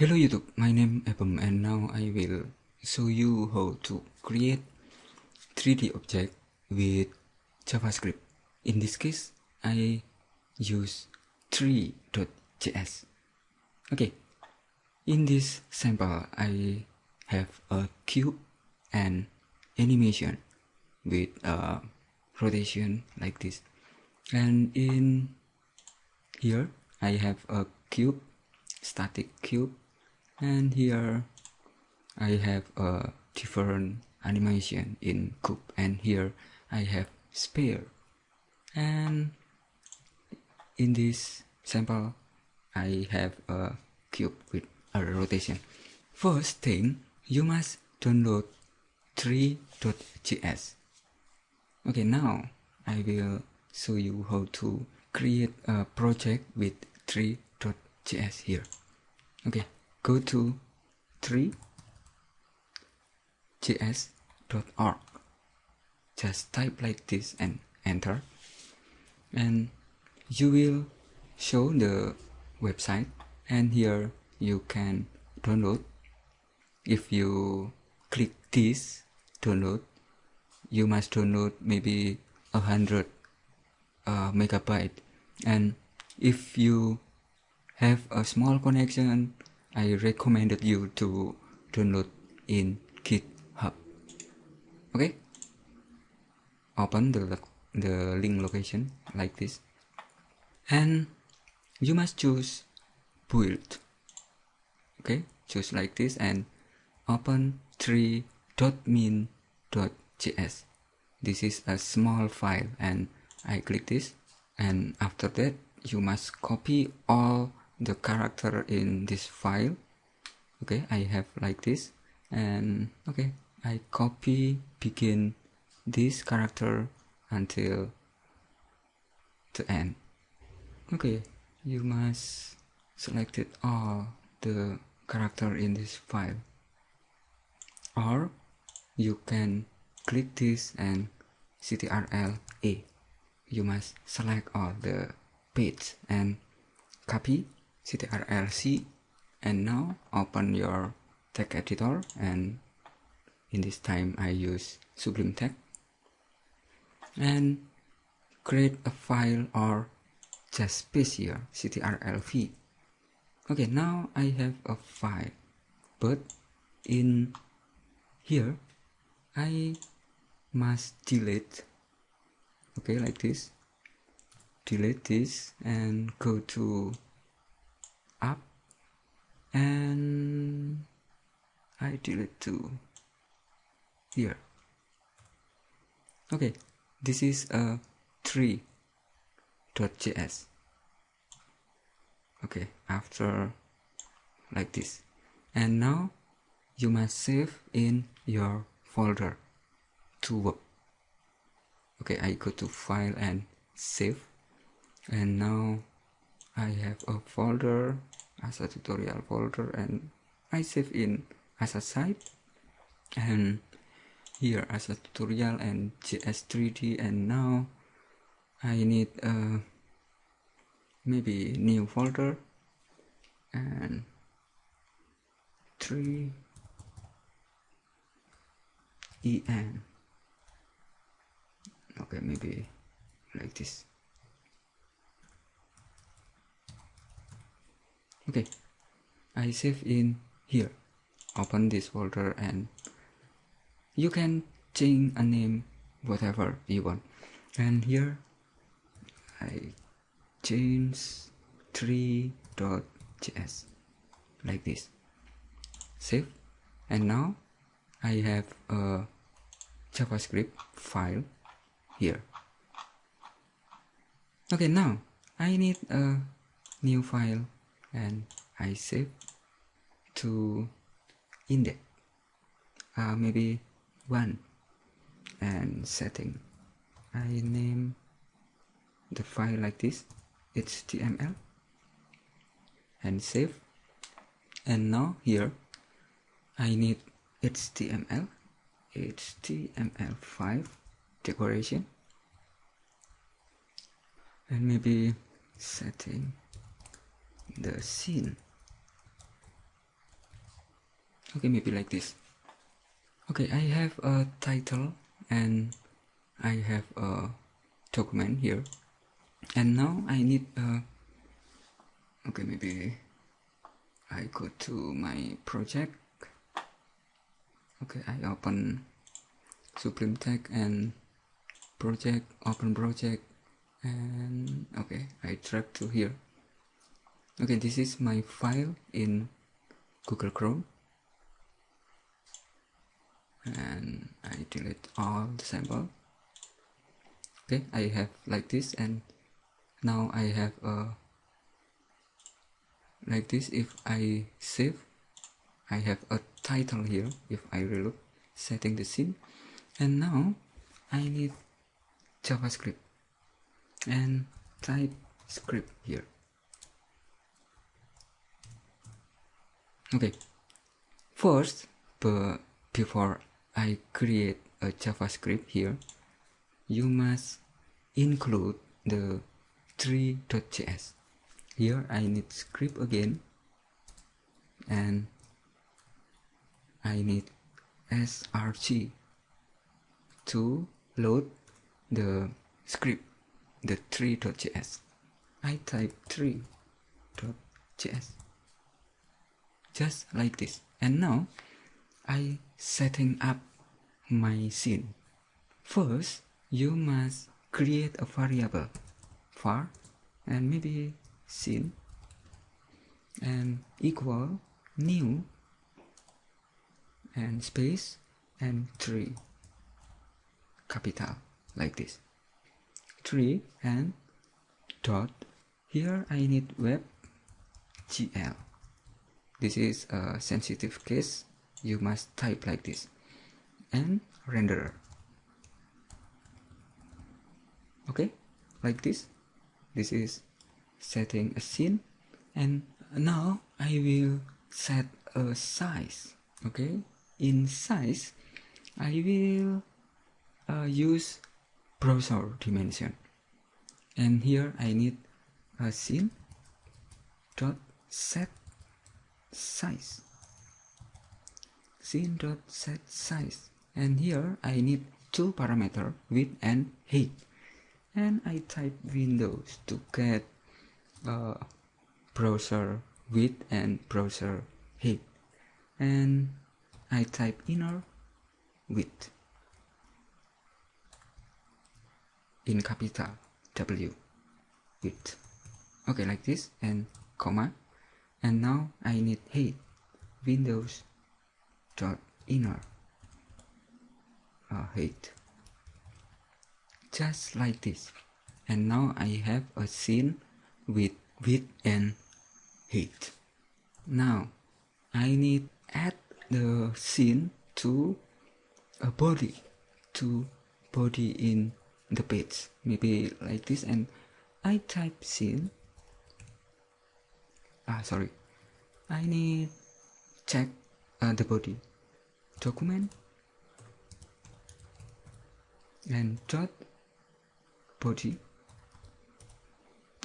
Hello YouTube, my name is Abum and now I will show you how to create 3D object with JavaScript. In this case, I use three.js. Okay, in this sample, I have a cube and animation with a rotation like this. And in here, I have a cube, static cube and here I have a different animation in cube and here I have sphere and in this sample I have a cube with a rotation. First thing you must download three.js okay now I will show you how to create a project with three.js here. Okay go to threejs.org just type like this and enter. And you will show the website. And here you can download. If you click this download you must download maybe a hundred uh, megabyte. And if you have a small connection I recommended you to download in GitHub. Okay? Open the, the link location like this. And you must choose build. Okay? Choose like this and open three.min.js. This is a small file and I click this and after that you must copy all the character in this file. Okay I have like this. And okay I copy begin this character until the end. Okay you must select it all the character in this file. Or you can click this and ctrl a. You must select all the page and copy ctrl-c and now open your text editor and in this time I use Sublime Text and create a file or just paste here ctrl-v okay now I have a file but in here I must delete okay like this. Delete this and go to and I delete to here. Okay this is a three.js okay after like this. And now you must save in your folder to work. Okay I go to file and save. And now I have a folder as a tutorial folder and I save in as a site and here as a tutorial and JS3D and now I need a maybe new folder and 3 en okay maybe like this okay. I save in here. Open this folder and you can change a name whatever you want. And here I change three.js like this. Save. And now I have a JavaScript file here. Okay now I need a new file and I save to index. Uh, maybe one. And setting. I name the file like this html and save. And now here I need html html5 decoration. And maybe setting the scene. Okay maybe like this. Okay I have a title and I have a document here. And now I need a okay maybe I go to my project. Okay I open Sublime Text and project open project and okay I drag to here okay this is my file in Google Chrome. And I delete all the sample. Okay I have like this and now I have a like this. If I save I have a title here if I reload setting the scene. And now I need JavaScript and type script here okay. First before I create a JavaScript here you must include the tree.js here I need script again and I need src to load the script the tree.js I type tree.js just like this. And now I setting up my scene. First you must create a variable var and maybe scene and equal new and space and tree. Capital like this. Tree and dot. Here I need web GL this is a sensitive case. You must type like this. And renderer. Okay? Like this. This is setting a scene. And now I will set a size. Okay? In size I will uh, use browser dimension. And here I need a scene dot set size. Scene dot set size. And here I need two parameter width and height. And I type windows to get uh, browser width and browser height. And I type inner width. In capital W width. Okay like this. And comma and now I need height windows dot inner. Uh, height just like this. And now I have a scene with width and height now I need add the scene to a body to body in the page. Maybe like this. And I type scene ah sorry. I need check uh, the body document and dot body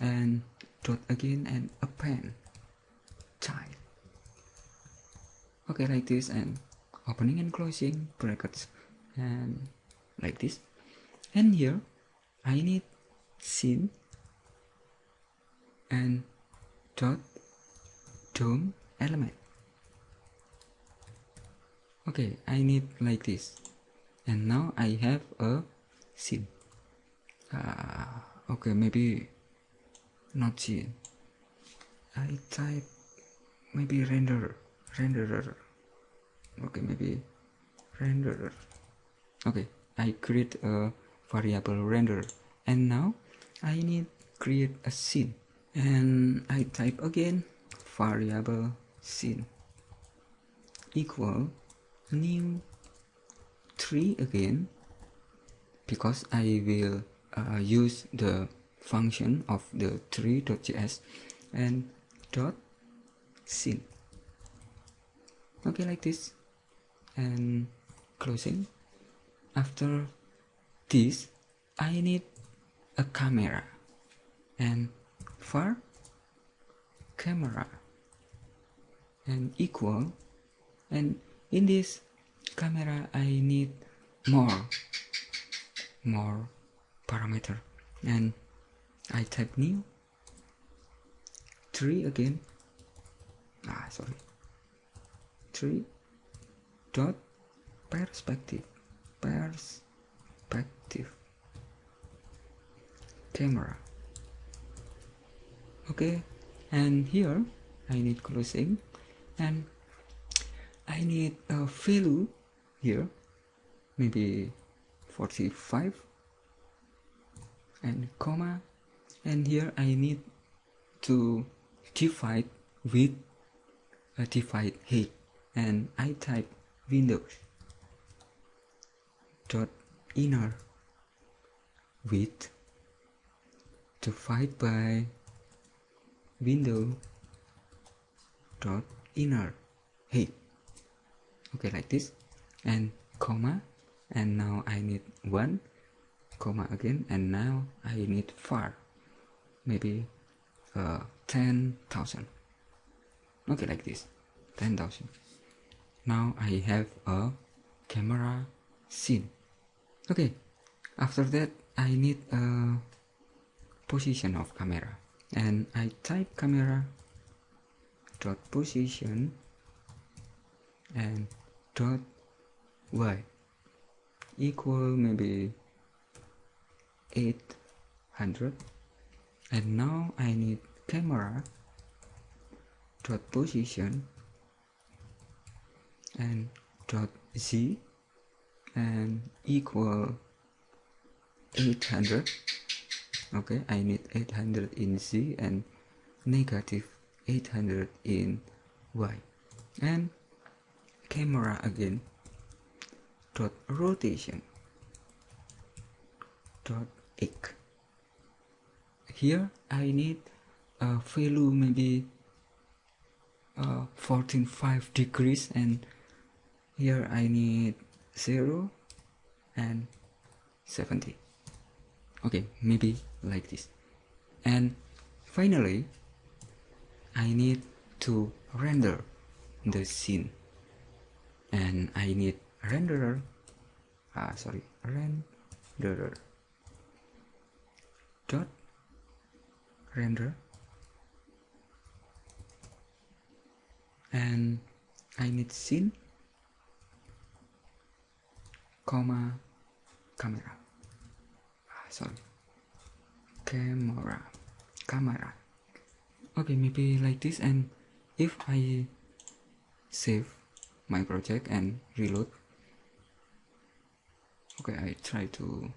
and dot again and append child. Okay like this and opening and closing brackets and like this. And here I need scene and dot DOM element. Okay I need like this. And now I have a scene. Uh, okay maybe not scene. I type maybe render renderer. Okay maybe renderer. Okay I create a variable render and now I need create a scene. And I type again variable scene equal new tree again because I will uh, use the function of the tree.js and dot scene okay like this. And closing. After this I need a camera. And for camera and equal. And in this camera I need more more parameter. And I type new. 3 again. Ah sorry. 3 dot perspective. Perspective. Camera. Okay. And here I need closing and I need a value here maybe 45 and comma and here I need to divide with a divide height and I type windows dot inner width to divide by window dot inner height okay like this. And comma. And now I need one. Comma again. And now I need far maybe uh, 10,000 okay like this. 10,000 now I have a camera scene. Okay after that I need a position of camera. And I type camera dot position and dot y equal maybe 800 and now I need camera dot position and dot z and equal 800 okay I need 800 in z and negative 800 in y. And camera again. Dot rotation. Dot x here I need a value maybe uh, 14.5 degrees and here I need 0 and 70 okay maybe like this. And finally I need to render the scene. And I need renderer. Ah sorry. Renderer. Dot render. And I need scene. Comma camera. Ah, sorry. Camera. Camera okay maybe like this and if I save my project and reload okay I try to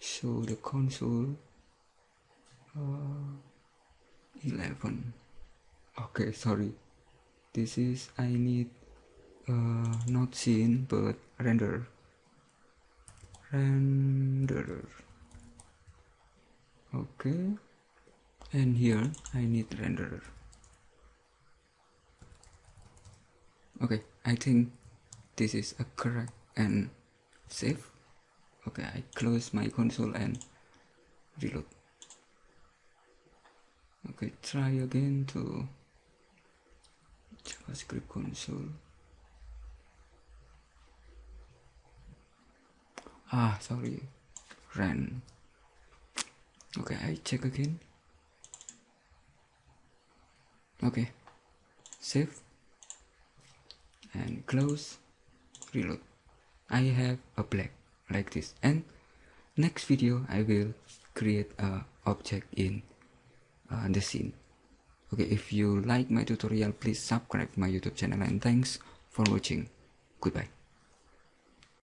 show the console uh, 11 okay sorry. This is I need uh, not scene but render renderer okay. And here I need renderer okay I think this is a correct and safe. Okay I close my console and reload. Okay try again to JavaScript console ah sorry. Ran okay I check again. Okay. Save. And close. Reload. I have a black like this. And next video I will create a object in uh, the scene. Okay if you like my tutorial please subscribe my youtube channel and thanks for watching. Goodbye